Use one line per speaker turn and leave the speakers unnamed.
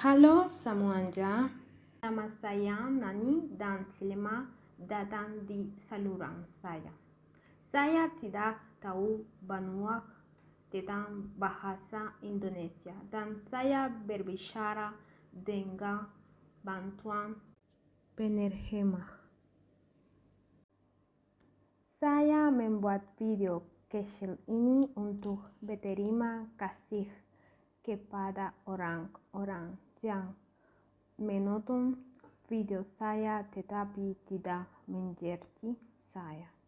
Halo semuanya, nama saya Nani dan Selamat datang di saluran saya. Saya tidak tahu banyak tentang bahasa Indonesia dan saya berbicara dengan bantuan penerjemah. Saya membuat video kecil ini untuk berterima kasih kepada orang-orang 장 menotum video 사야 대답이 디다 문제지 사야